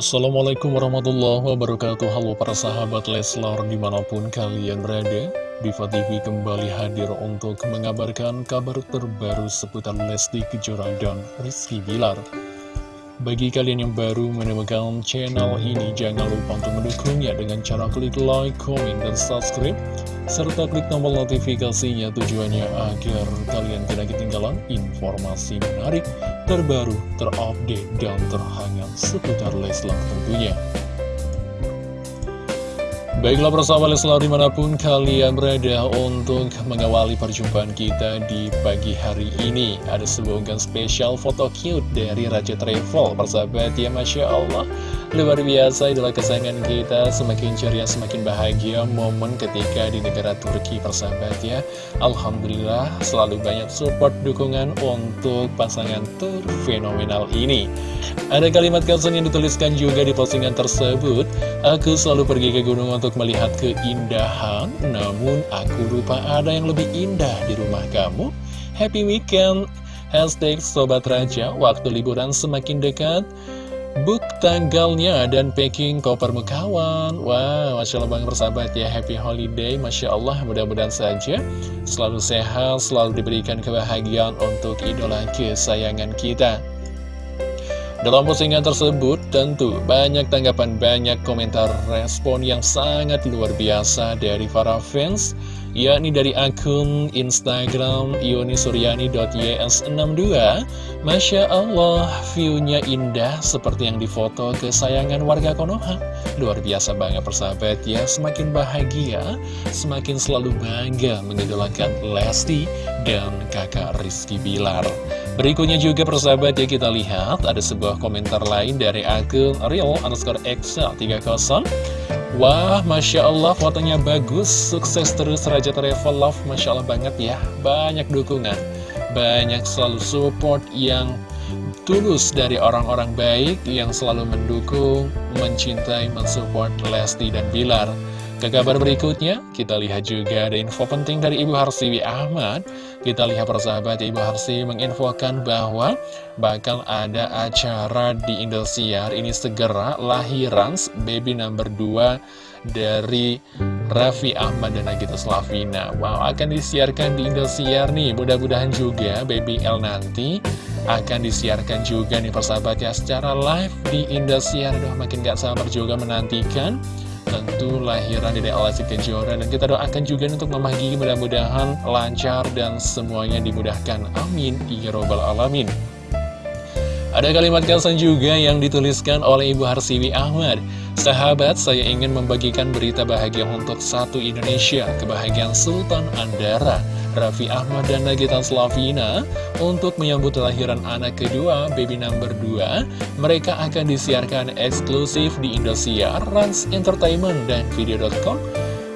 Assalamualaikum warahmatullahi wabarakatuh. Halo para sahabat Leslar di mana pun kalian berada Diva TV kembali hadir untuk mengabarkan kabar terbaru seputar Lesti Kejora dan Rizky Bilar. Bagi kalian yang baru menemukan channel ini, jangan lupa untuk mendukungnya dengan cara klik like, comment, dan subscribe, serta klik tombol notifikasinya tujuannya agar kalian tidak ketinggalan informasi menarik, terbaru, terupdate, dan terhangat seputar Leslar tentunya. Baiklah bersama Leslar di mana pun kalian berada untuk mengawali perjumpaan kita di pagi hari ini. Ada sebuah unggahan spesial foto cute dari Raja Travel Persahabat ya Masya Allah. Luar biasa adalah kesayangan kita. Semakin ceria semakin bahagia momen ketika di negara Turki persahabat ya. Alhamdulillah selalu banyak support dukungan untuk pasangan terfenomenal ini. Ada kalimat caption yang dituliskan juga di postingan tersebut. Aku selalu pergi ke gunung untuk untuk melihat keindahan Namun aku lupa ada yang lebih indah di rumah kamu. Happy weekend. Hashtag Sobat Raja Waktu liburan semakin dekat. Book tanggalnya dan packing koper mukawan Wow, Masya Allah Bang bersahabat ya. Happy holiday, Masya Allah Mudah-mudahan saja Selalu sehat, selalu diberikan kebahagiaan Untuk idola kesayangan kita dalam postingan tersebut, tentu banyak tanggapan, banyak komentar respon yang sangat luar biasa dari para fans, yakni dari akun Instagram ionisuryani.ys62. Masya Allah, view-nya indah seperti yang difoto kesayangan warga Konoha. Luar biasa banget persahabat ya, semakin bahagia, semakin selalu bangga mengidolakan Lesti dan kakak Rizky Bilar. Berikutnya juga persahabat ya kita lihat ada sebuah komentar lain dari akun real underscore excel 30 Wah Masya Allah fotonya bagus. Sukses terus Raja Travel. Love Masya Allah banget ya. Banyak dukungan. Banyak selalu support yang tulus dari orang-orang baik Yang selalu mendukung, mencintai, mensupport Lesti dan Bilar ke kabar berikutnya, kita lihat juga ada info penting dari Ibu Harsiwi Ahmad. Kita lihat persahabat Ibu Harsiwi menginfokan bahwa bakal ada acara di Indosiar. Ini segera lahiran baby number 2 dari Raffi Ahmad dan Nagita Slavina. Wow, akan disiarkan di Indosiar nih. Mudah-mudahan juga baby L nanti akan disiarkan juga nih persahabat ya secara live di Indosiar. Aduh, makin gak sabar juga menantikan tentu lahiran dari Alasi Kejora dan kita doakan juga untuk Mama Gigi mudah-mudahan lancar dan semuanya dimudahkan. Amin. Ya robbal alamin ada kalimat kasan juga yang dituliskan oleh Ibu Harsiwi Ahmad Sahabat, saya ingin membagikan berita bahagia untuk satu Indonesia, kebahagiaan Sultan Andara Raffi Ahmad dan Nagita Slavina untuk menyambut lahiran anak kedua, baby number 2. Mereka akan disiarkan eksklusif di Indosiar, Rans Entertainment, dan Video.com.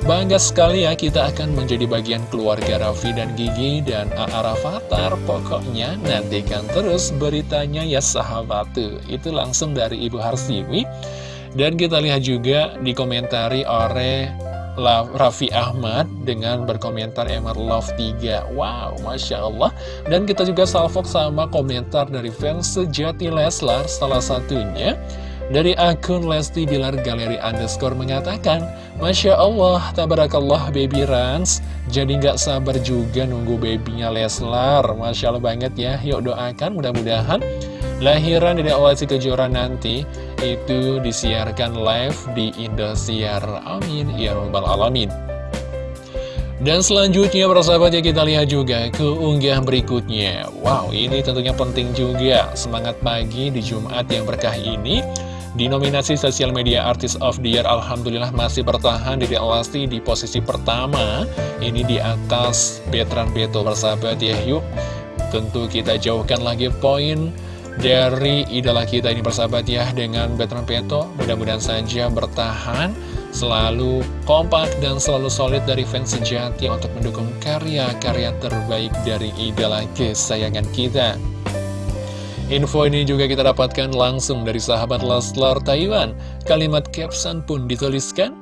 Bangga sekali ya kita akan menjadi bagian keluarga Raffi dan Gigi dan A.A. Rafathar Pokoknya nantikan terus beritanya ya sahabat. Itu langsung dari Ibu Harsiwi. Dan kita lihat juga dikomentari oleh Raffi Ahmad dengan berkomentar Emar Love 3 Wow, Masya Allah. Dan kita juga salvok sama komentar dari fans sejati Leslar Salah satunya dari akun Lesti Bilar Galeri Underscore mengatakan Masya Allah, tabarakallah baby Rans Jadi nggak sabar juga nunggu babynya Leslar Masya Allah banget ya Yuk doakan mudah-mudahan lahiran dari Lesti Kejora nanti itu disiarkan live di Indosiar. Amin. Ya Rabbal Alamin. Dan selanjutnya persahabatnya kita lihat juga ke unggahan berikutnya Wow ini tentunya penting juga Semangat pagi di Jumat yang berkah ini Di nominasi Sosial Media Artist of the Year Alhamdulillah masih bertahan di Lesti di posisi pertama. Ini di atas Betran Beto persahabat ya Yuk. Tentu kita jauhkan lagi poin dari idola kita ini bersahabat ya dengan Betran Peto mudah-mudahan saja bertahan selalu kompak dan selalu solid dari fans sejati untuk mendukung karya-karya terbaik dari idola kesayangan kita Info ini juga kita dapatkan langsung dari sahabat Leslar Taiwan. Kalimat caption pun dituliskan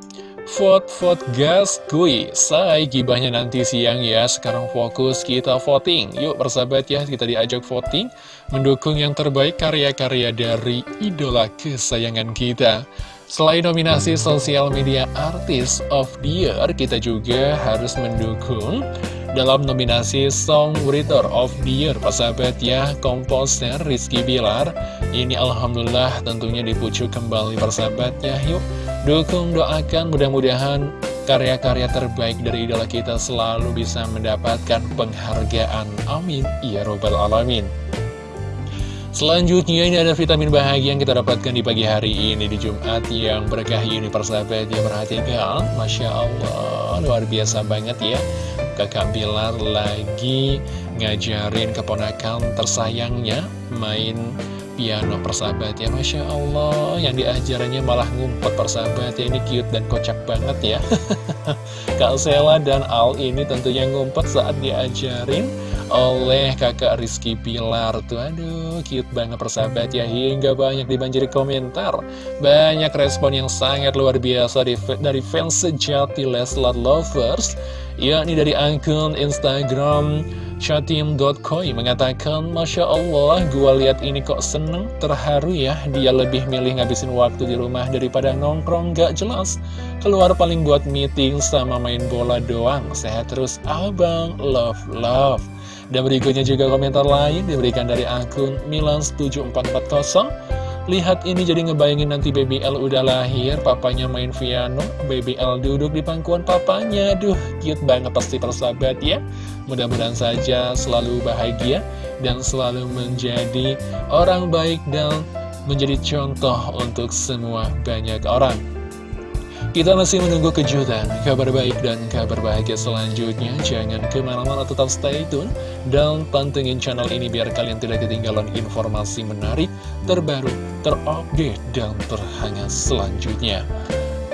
Vote, vote, gas, kui. Say, gibahnya nanti siang ya. Sekarang fokus kita voting. Yuk persahabat ya, kita diajak voting Mendukung yang terbaik karya-karya dari idola kesayangan kita. Selain nominasi sosial media artis of the year Kita juga harus mendukung dalam nominasi Songwriter of the Year Persahabat ya, komposer Rizky Bilar. Ini Alhamdulillah tentunya dipucuk kembali persahabat ya. Yuk dukung, doakan mudah-mudahan karya-karya terbaik dari idola kita selalu bisa mendapatkan penghargaan. Amin. Ya Robbal Alamin. Selanjutnya ini ada vitamin bahagia yang kita dapatkan di pagi hari ini di Jumat yang berkah ini persahabat ya. Perhatikan Masya Allah luar biasa banget ya Kakak Bilar lagi ngajarin keponakan tersayangnya main piano persahabat ya Masya Allah. Yang diajarannya malah ngumpet persahabat ya ini cute dan kocak banget ya. Kak Sela dan Al ini tentunya ngumpet saat diajarin oleh kakak Rizky Pilar Tuh. Aduh cute banget persahabat ya. Hingga banyak dibanjiri komentar. Banyak respon yang sangat luar biasa dari fans sejati Leslar Lovers. Yakni dari akun Instagram chatim.koi mengatakan Masya Allah gua lihat ini kok seneng terharu ya. Dia lebih milih ngabisin waktu di rumah daripada nongkrong gak jelas. Keluar paling buat meeting sama main bola doang. Sehat terus abang. Love love. Dan berikutnya juga komentar lain diberikan dari akun Milan7440 Lihat ini jadi ngebayangin nanti Baby L udah lahir, papanya main piano, Baby L duduk di pangkuan papanya. Duh, cute banget pasti persahabat ya. Mudah-mudahan saja selalu bahagia dan selalu menjadi orang baik dan menjadi contoh untuk semua banyak orang. Kita masih menunggu kejutan, kabar baik dan kabar bahagia selanjutnya. Jangan ke mana-mana tetap stay tune dan pantengin channel ini biar kalian tidak ketinggalan informasi menarik, terbaru, terupdate, dan terhangat selanjutnya.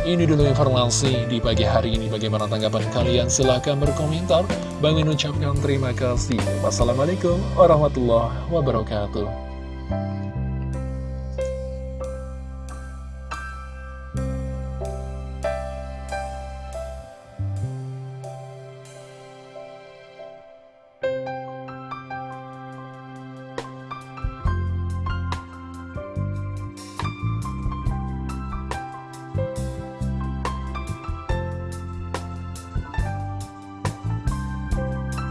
Ini dulu informasi di pagi hari ini. Bagaimana tanggapan kalian? Silahkan berkomentar. Bang ucapkan terima kasih. Wassalamualaikum warahmatullahi wabarakatuh.